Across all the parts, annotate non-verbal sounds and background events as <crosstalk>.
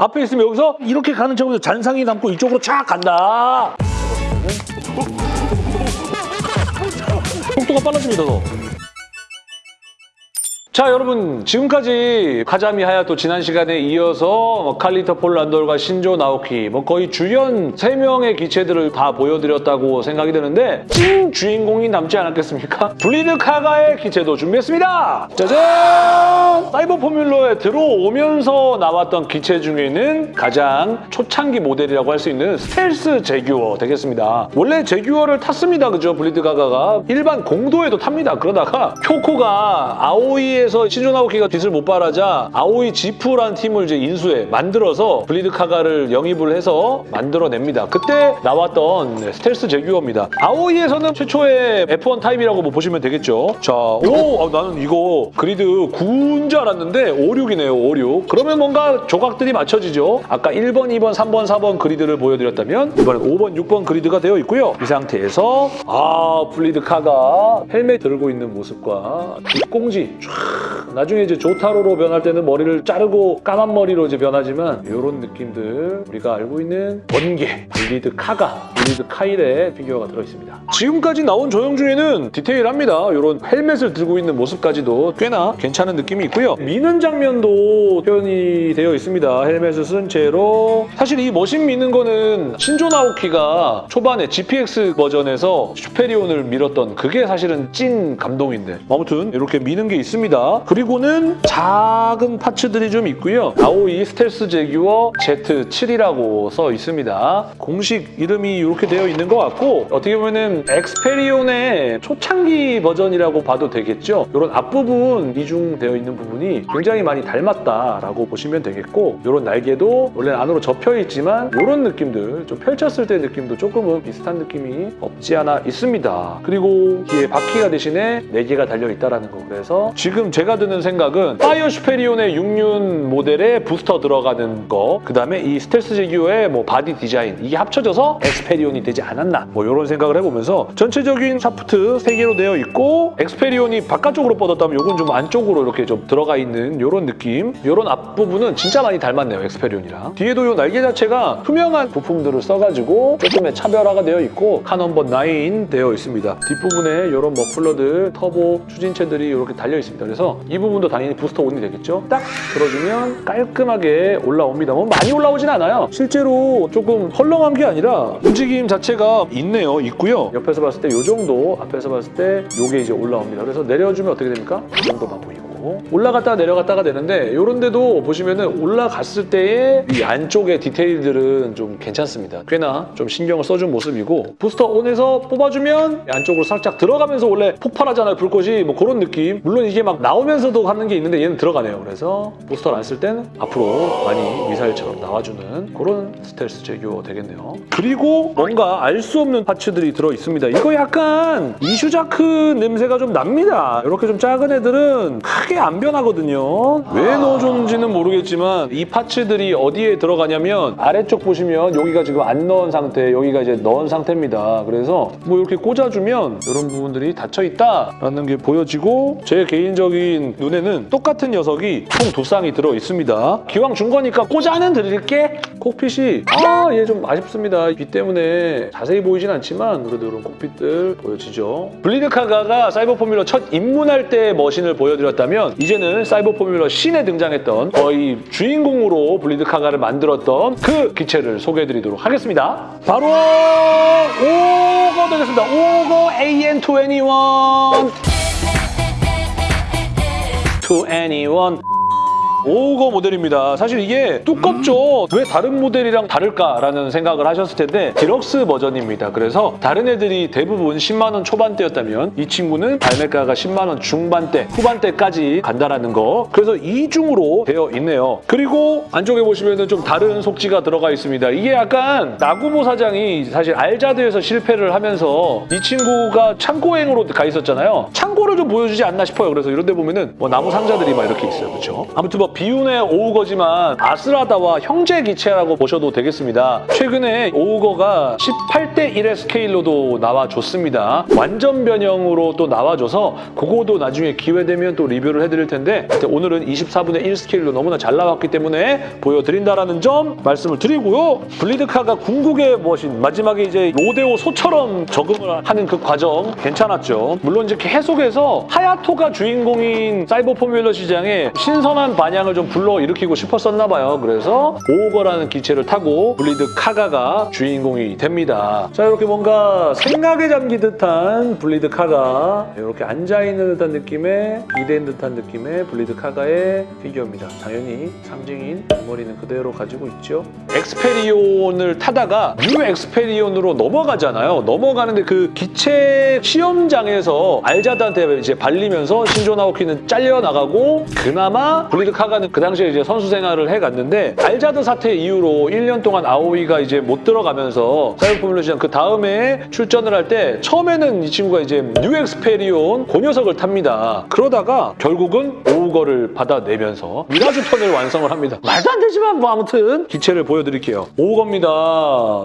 앞에 있으면 여기서 이렇게 가는 척하면서 잔상이 남고 이쪽으로 쫙 간다. 속도가 빨라집니다, 더. 자 여러분 지금까지 카자미 하야토 지난 시간에 이어서 뭐 칼 리히터 폰 란돌과 신조 나오키 뭐 거의 주연 3명의 기체들을 다 보여드렸다고 생각이 드는데 찐 주인공이 남지 않았겠습니까? <laughs> 블리드 카가의 기체도 준비했습니다! 짜잔! 사이버 포뮬러에 들어오면서 나왔던 기체 중에는 가장 초창기 모델이라고 할 수 있는 스텔스 제규어 되겠습니다. 원래 제규어를 탔습니다. 그죠? 블리드 카가가. 일반 공도에도 탑니다. 그러다가 <laughs> 쿄코가 아오이 에서 신조 나오키가 빛을 못 발하자 아오이 지프라는 팀을 이제 인수해 만들어서 블리드 카가를 영입을 해서 만들어냅니다. 그때 나왔던 스텔스 제규어입니다. 아오이에서는 최초의 F1 타입이라고 뭐 보시면 되겠죠. 자, 오, 아, 나는 이거 그리드 9인 줄 알았는데 5, 6이네요, 5, 6. 그러면 뭔가 조각들이 맞춰지죠. 아까 1번, 2번, 3번, 4번 그리드를 보여드렸다면 이번엔 5번, 6번 그리드가 되어 있고요. 이 상태에서 아, 블리드 카가 헬멧 들고 있는 모습과 뒤꽁지 쫙 나중에 이제 조타로로 변할 때는 머리를 자르고 까만 머리로 이제 변하지만 이런 느낌들 우리가 알고 있는 번개, 블리드 카가, 블리드 카일의 피규어가 들어있습니다. 지금까지 나온 조형 중에는 디테일합니다. 이런 헬멧을 들고 있는 모습까지도 꽤나 괜찮은 느낌이 있고요. 미는 장면도 표현이 되어 있습니다. 헬멧을 쓴 채로 사실 이 머신 미는 거는 신조 나오키가 초반에 GPX 버전에서 슈페리온을 밀었던 그게 사실은 찐 감동인데 아무튼 이렇게 미는 게 있습니다. 그리고는 작은 parts들이 좀 있고요. 아오이 스텔스 제규어 Z7이라고 써 있습니다. 공식 이름이 이렇게 되어 있는 것 같고 어떻게 보면은 엑스페리온의 초창기 버전이라고 봐도 되겠죠. 이런 앞부분 이중되어 있는 부분이 굉장히 많이 닮았다라고 보시면 되겠고 이런 날개도 원래 안으로 접혀 있지만 이런 느낌들 좀 펼쳤을 때 느낌도 조금은 비슷한 느낌이 없지 않아 있습니다. 그리고 뒤에 바퀴가 대신에 4개가 달려있다는 거 그래서 지금 제가 드는 생각은 파이어 슈페리온의 6륜 모델에 부스터 들어가는 거 그다음에 이 스텔스 제규어의 뭐 바디 디자인 이게 합쳐져서 엑스페리온이 되지 않았나 뭐 이런 생각을 해보면서 전체적인 샤프트 3개로 되어 있고 엑스페리온이 바깥쪽으로 뻗었다면 이건 좀 안쪽으로 이렇게 좀 들어가 있는 이런 느낌 이런 앞부분은 진짜 많이 닮았네요 엑스페리온이랑. 뒤에도 이 날개 자체가 투명한 부품들을 써가지고 조금의 차별화가 되어 있고 car number 9 되어 있습니다. 뒷부분에 이런 머플러들 터보 추진체들이 이렇게 달려 있습니다. 그래서 이 부분도 당연히 booster on이 되겠죠? 딱 들어주면 깔끔하게 올라옵니다. 뭐 많이 올라오진 않아요. 실제로 조금 헐렁한 게 아니라 움직임 자체가 있네요. 있고요. 옆에서 봤을 때 이 정도 앞에서 봤을 때 이게 이제 올라옵니다. 그래서 내려주면 어떻게 됩니까? 이 정도만 보이고 올라갔다가 내려갔다가 되는데 이런 데도 보시면은 올라갔을 때의 이 안쪽의 디테일들은 좀 괜찮습니다. 꽤나 좀 신경을 써준 모습이고 부스터 온에서 뽑아주면 안쪽으로 살짝 들어가면서 원래 폭발하잖아요 불꽃이 뭐 그런 느낌 물론 이게 막 나오면서도 하는 게 있는데 얘는 들어가네요. 그래서 부스터를 안쓸땐 앞으로 많이 미사일처럼 나와주는 그런 스텔스 제규어 되겠네요. 그리고 뭔가 알 수 없는 파츠들이 들어있습니다. 이거 약간 이슈자크 냄새가 좀 납니다. 이렇게 좀 작은 애들은 크게 안 변하거든요. 왜 넣어줬는지는 모르겠지만 이 parts들이 어디에 들어가냐면 아래쪽 보시면 여기가 지금 안 넣은 상태, 여기가 이제 넣은 상태입니다. 그래서 뭐 이렇게 꽂아주면 이런 부분들이 닫혀있다라는 게 보여지고 제 개인적인 눈에는 똑같은 녀석이 총 두 쌍이 들어있습니다. 기왕 준 거니까 꽂아는 드릴게 cockpit이 아 얘 좀 아쉽습니다. 빛 때문에 자세히 보이진 않지만 그래도 이런 cockpit들 보여지죠. 블리드 카가가 사이버 포뮬러 첫 입문할 때 머신을 보여드렸다면 이제는 사이버 포뮬러 신에 등장했던 거의 주인공으로 블리드 카가를 만들었던 그 기체를 소개해드리도록 하겠습니다. 바로 오거 되겠습니다. 오거 AN21 to anyone 오거 모델입니다. 사실 이게 두껍죠. 왜 다른 모델이랑 다를까라는 생각을 하셨을 텐데 디럭스 버전입니다. 그래서 다른 애들이 대부분 10만 원 초반대였다면 이 친구는 발매가가 10만 원 중반대, 후반대까지 간다라는 거. 그래서 이중으로 되어 있네요. 그리고 안쪽에 보시면 좀 다른 속지가 들어가 있습니다. 이게 약간 나구모 사장이 사실 알자드에서 실패를 하면서 이 친구가 창고행으로 가 있었잖아요. 창고를 좀 보여주지 않나 싶어요. 그래서 이런 데 보면은 뭐 나무 상자들이 막 이렇게 있어요. 그렇죠? 아무튼 뭐 비운의 오우거지만 아스라다와 형제 기체라고 보셔도 되겠습니다. 최근에 오우거가 18대 1의 스케일로도 나와줬습니다. 완전 변형으로 또 나와줘서 그거도 나중에 기회 되면 또 리뷰를 해드릴 텐데 오늘은 24분의 1 스케일로 너무나 잘 나왔기 때문에 보여드린다라는 점 말씀을 드리고요. 블리드카가 궁극의 머신 마지막에 이제 로데오 소처럼 적응을 하는 그 과정 괜찮았죠. 물론 이제 계속해서 하야토가 주인공인 사이버 포뮬러 시장에 신선한 반향 을 좀 불러일으키고 싶었었나 봐요. 그래서 오거라는 기체를 타고 블리드 카가가 주인공이 됩니다. 자 이렇게 뭔가 생각에 잠긴 듯한 블리드 카가 이렇게 앉아있는 듯한 느낌의 기대인 듯한 느낌의 블리드 카가의 피규어입니다. 당연히 상징인 머리는 그대로 가지고 있죠. 엑스페리온을 타다가 뉴 엑스페리온으로 넘어가잖아요. 넘어가는데 그 기체 시험장에서 알자드한테 이제 발리면서 신조 나오키는 잘려나가고 그나마 블리드 카가 는 그 당시에 이제 선수 생활을 해갔는데 알자드 사태 이후로 1년 동안 아오이가 이제 못 들어가면서 사이버 포뮬러 시장 그 다음에 출전을 할 때 처음에는 이 친구가 이제 뉴 엑스페리온 그 녀석을 탑니다. 그러다가 결국은 오우거를 받아내면서 미라주 편을 완성을 합니다. 말도 안 되지만 뭐 아무튼 기체를 보여드릴게요. 오우거입니다.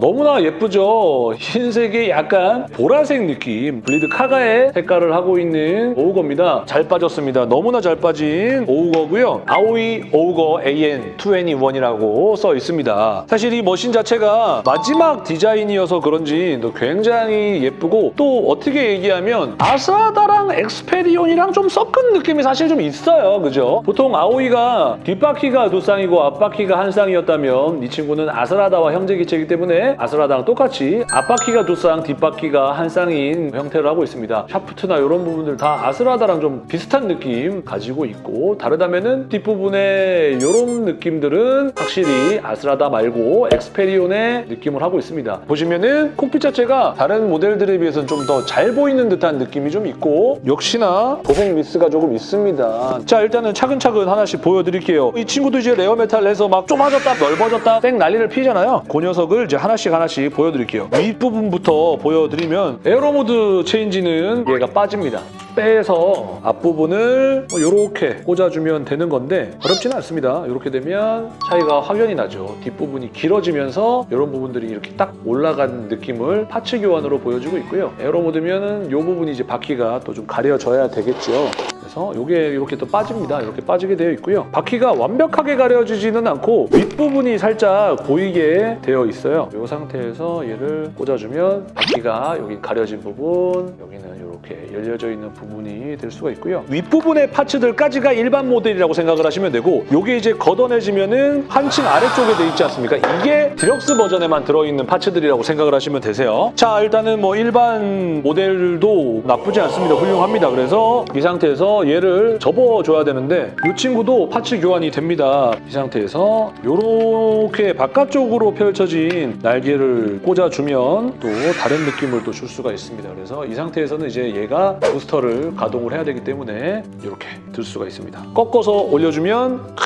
너무나 예쁘죠? 흰색의 약간 보라색 느낌 블리드 카가의 색깔을 하고 있는 오우거입니다. 잘 빠졌습니다. 너무나 잘 빠진 오우거고요. 아오 이 오우거 AN21이라고 써 있습니다. 사실 이 머신 자체가 마지막 디자인이어서 그런지 또 굉장히 예쁘고 또 어떻게 얘기하면 아스라다랑 엑스페리온이랑 좀 섞은 느낌이 사실 좀 있어요. 그죠? 보통 아오이가 뒷바퀴가 두 쌍이고 앞바퀴가 한 쌍이었다면 이 친구는 아스라다와 형제 기체이기 때문에 아스라다랑 똑같이 앞바퀴가 두 쌍, 뒷바퀴가 한 쌍인 형태를 하고 있습니다. 샤프트나 이런 부분들 다 아스라다랑 좀 비슷한 느낌 가지고 있고 다르다면 은 뒷 부분에 이런 느낌들은 확실히 아스라다 말고 엑스페리온의 느낌을 하고 있습니다. 보시면은 cockpit 자체가 다른 모델들에 비해서는 좀 더 잘 보이는 듯한 느낌이 좀 있고 역시나 도색 미스가 조금 있습니다. 자 일단은 차근차근 하나씩 보여드릴게요. 이 친구도 이제 rare metal 해서 막 좁아졌다 넓어졌다 땡 난리를 피잖아요. 그 녀석을 이제 하나씩 하나씩 보여드릴게요. 윗부분부터 보여드리면 aero mode change는 얘가 빠집니다. 빼서 앞부분을 이렇게 꽂아주면 되는 건데 어렵지는 않습니다. 이렇게 되면 차이가 확연히 나죠. 뒷부분이 길어지면서 이런 부분들이 이렇게 딱 올라간 느낌을 parts 교환으로 보여주고 있고요. aero mode면은 이 부분이 이제 바퀴가 또 좀 가려져야 되겠죠. 그래서 이게 이렇게 또 빠집니다. 이렇게 빠지게 되어 있고요. 바퀴가 완벽하게 가려지지는 않고 윗부분이 살짝 보이게 되어 있어요. 이 상태에서 얘를 꽂아주면 바퀴가 여기 가려진 부분, 여기는 이렇게 열려져 있는 부분이 될 수가 있고요. 윗부분의 parts들까지가 일반 모델이라고 생각을 하시면 되고 이게 이제 걷어내지면 은 한층 아래쪽에 돼 있지 않습니까? 이게 디럭스 버전에만 들어있는 parts들이라고 생각을 하시면 되세요. 자 일단은 뭐 일반 모델도 나쁘지 않습니다. 훌륭합니다. 그래서 이 상태에서 얘를 접어줘야 되는데 이 친구도 파츠 교환이 됩니다. 이 상태에서 이렇게 바깥쪽으로 펼쳐진 날개를 꽂아주면 또 다른 느낌을 또 줄 수가 있습니다. 그래서 이 상태에서는 이제 얘가 부스터를 가동을 해야 되기 때문에 이렇게 들 수가 있습니다. 꺾어서 올려주면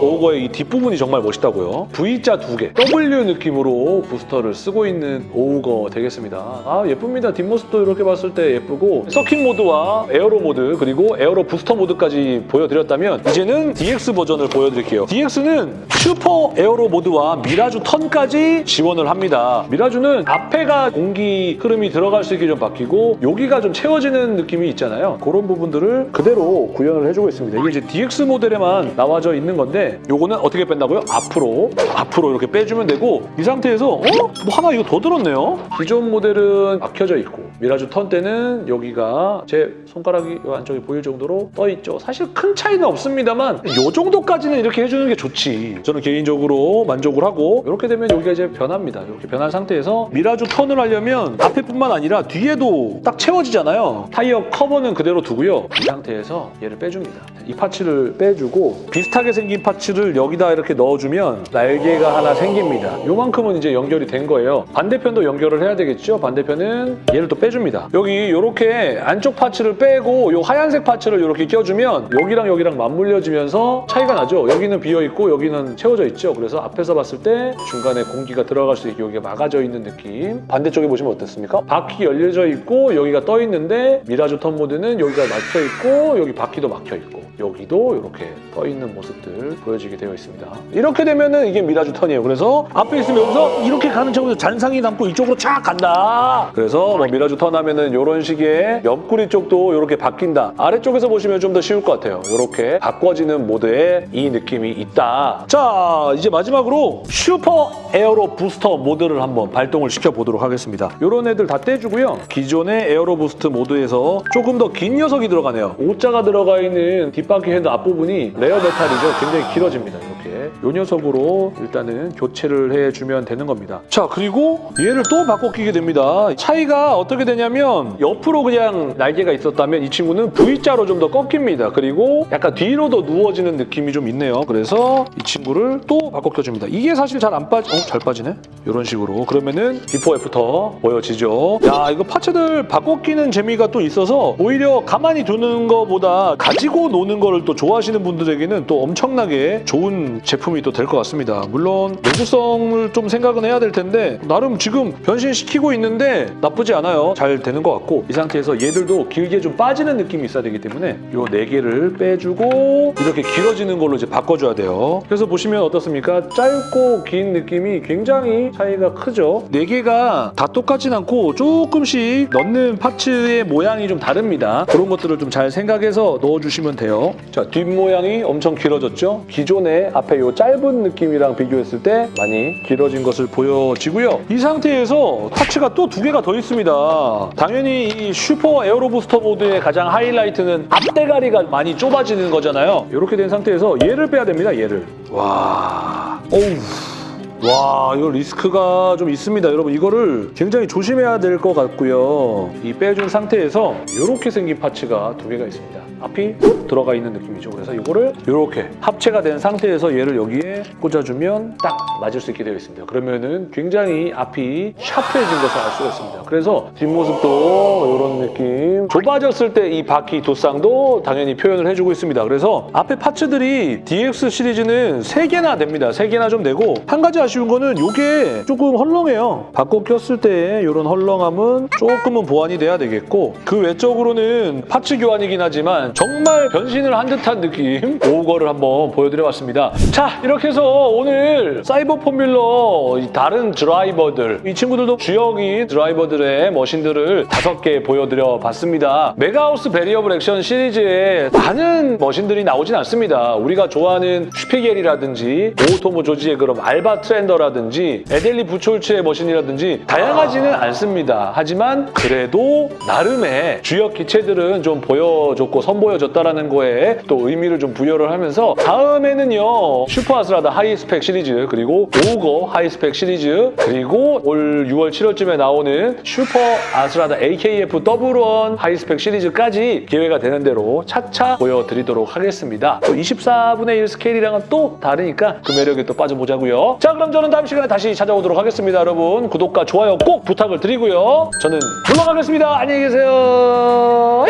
오거의 이 뒷부분이 정말 멋있다고요. V자 두 개, W 느낌으로 부스터를 쓰고 있는 오거 되겠습니다. 아 예쁩니다. 뒷모습도 이렇게 봤을 때 예쁘고 circuit mode와 aero mode 그리고 aero booster mode까지 보여드렸다면 이제는 DX 버전을 보여드릴게요. DX는 super aero mode와 mirage turn까지 지원을 합니다. mirage는 앞에가 공기 흐름이 들어갈 수 있게 좀 바뀌고 여기가 좀 채워지는 느낌이 있잖아요. 그런 부분들을 그대로 구현을 해주고 있습니다. 이게 이제 DX 모델에만 나와져 있는 건데 요거는 어떻게 뺀다고요? 앞으로 앞으로 이렇게 빼주면 되고 이 상태에서 어? 뭐 하나 이거 더 들었네요? 기존 모델은 막혀져 있고 mirage turn 때는 여기가 제 손가락이 요 안쪽에 보일 정도로 떠 있죠. 사실 큰 차이는 없습니다만 요 정도까지는 이렇게 해주는 게 좋지. 저는 개인적으로 만족을 하고 이렇게 되면 여기가 이제 변합니다. 이렇게 변한 상태에서 mirage turn을 하려면 앞에뿐만 아니라 뒤에도 딱 채워지잖아요. 타이어 커버는 그대로 두고요. 이 상태에서 얘를 빼줍니다. 이 parts를 빼주고 비슷하게 생긴 parts를 여기다 이렇게 넣어주면 날개가 하나 생깁니다. 요만큼은 이제 연결이 된 거예요. 반대편도 연결을 해야 되겠죠? 반대편은 얘를 또 빼 줍니다. 여기 이렇게 안쪽 parts를 빼고 요 하얀색 parts를 이렇게 껴주면 여기랑 여기랑 맞물려지면서 차이가 나죠? 여기는 비어있고 여기는 채워져 있죠? 그래서 앞에서 봤을 때 중간에 공기가 들어갈 수 있게 여기가 막아져 있는 느낌 반대쪽에 보시면 어떻습니까? 바퀴 열려져 있고 여기가 떠 있는데 mirage turn mode는 여기가 막혀 있고 여기 바퀴도 막혀 있고 여기도 이렇게 떠 있는 모습들 보여지게 되어 있습니다. 이렇게 되면은 이게 mirage turn이에요. 그래서 앞에 있으면 여기서 이렇게 가는 척으로 잔상이 남고 이쪽으로 쫙 간다. 그래서 뭐 mirage turn 하면은 이런 식의 옆구리 쪽도 이렇게 바뀐다. 아래쪽에서 보시면 좀 더 쉬울 것 같아요. 이렇게 바꿔지는 모드에 이 느낌이 있다. 자, 이제 마지막으로 super aero booster mode를 한번 발동을 시켜보도록 하겠습니다. 이런 애들 다 떼주고요. 기존의 aero boost mode에서 조금 더 긴 녀석이 들어가네요. 오자가 들어가 있는 뒷바퀴 fender 앞부분이 rare metal이죠. 굉장히 길어집니다. 이렇게. 이 녀석으로 일단은 교체를 해주면 되는 겁니다. 자, 그리고 얘를 또 바꿔 끼게 됩니다. 차이가 어떻게 되냐면 옆으로 그냥 날개가 있었다면 이 친구는 V자로 좀 더 꺾입니다. 그리고 약간 뒤로 더 누워지는 느낌이 좀 있네요. 그래서 이 친구를 또 바꿔 껴줍니다. 이게 사실 잘 안 빠지... 어? 잘 빠지네? 이런 식으로. 그러면은 before after 보여지죠. 야, 이거 parts들 바꿔 끼는 재미가 또 있어서 오히려 가만히 두는 거보다 가지고 노는 거를 또 좋아하시는 분들에게는 또 엄청나게 좋은 제품이 또 될 것 같습니다. 물론 내구성을 좀 생각은 해야 될 텐데 나름 지금 변신시키고 있는데 나쁘지 않아요. 잘 되는 것 같고 이 상태에서 얘들도 길게 좀 빠지는 느낌이 있어야 되기 때문에 요 네 개를 빼주고 이렇게 길어지는 걸로 이제 바꿔줘야 돼요. 그래서 보시면 어떻습니까? 짧고 긴 느낌이 굉장히 차이가 크죠. 네 개가 다 똑같진 않고 조금씩 넣는 파츠의 모양이 좀 다릅니다. 그런 것들을 좀 잘 생각해서 넣어주시면 돼요. 자, 뒷모양이 엄청 길어졌죠? 기존의 앞에 요 짧은 느낌이랑 비교했을 때 많이 길어진 것을 보여지고요. 이 상태에서 parts가 또 두 개가 더 있습니다. 당연히 이 슈퍼 에어로 부스터 모드의 가장 하이라이트는 앞대가리가 많이 좁아지는 거잖아요. 이렇게 된 상태에서 얘를 빼야 됩니다, 얘를. 와... 어우... 와 이거 리스크가 좀 있습니다 여러분. 이거를 굉장히 조심해야 될 것 같고요. 이 빼준 상태에서 이렇게 생긴 파츠가 두 개가 있습니다. 앞이 들어가 있는 느낌이죠. 그래서 이거를 이렇게 합체가 된 상태에서 얘를 여기에 꽂아주면 딱 맞을 수 있게 되어 있습니다. 그러면은 굉장히 앞이 샤프해진 것을 알 수가 있습니다. 그래서 뒷모습도 이런 느낌. 좁아졌을 때 이 바퀴 도쌍도 당연히 표현을 해주고 있습니다. 그래서 앞에 파츠들이 DX 시리즈는 세개나 됩니다. 세개나좀 되고 한 가지 아쉬운 거는 이게 조금 헐렁해요. 바꿔 꼈을 때 이런 헐렁함은 조금은 보완이 돼야 되겠고 그 외적으로는 파츠 교환이긴 하지만 정말 변신을 한 듯한 느낌 <laughs> 오거를 한번 보여드려봤습니다. 자 이렇게 해서 오늘 사이버 포뮬러 이 다른 드라이버들 이 친구들도 주역인 드라이버들의 머신들을 다섯 개 보여드려 봤습니다. 메가하우스 베리어블 액션 시리즈에 많은 머신들이 나오진 않습니다. 우리가 좋아하는 슈피겔이라든지 오토모 조지의 그런 알바트렌더라든지 에델리 부촐츠의 머신이라든지 다양하지는 않습니다. 하지만 그래도 나름의 주역 기체들은 좀 보여줬고 선보여줬다라는 거에 또 의미를 좀 부여를 하면서 다음에는요 슈퍼 아스라다 하이스펙 시리즈 그리고 오거 하이스펙 시리즈 그리고 올 6월 7월쯤에 나오는 슈퍼 아스라다 AKF 더블원 하이스펙 시리즈까지 기회가 되는 대로 차차 보여드리도록 하겠습니다. 또 24분의 1 스케일이랑은 또 다르니까 그 매력에 또 빠져보자고요. 자 그럼 저는 다음 시간에 다시 찾아오도록 하겠습니다. 여러분 구독과 좋아요 꼭 부탁을 드리고요. 저는 물러가겠습니다. 안녕히 계세요.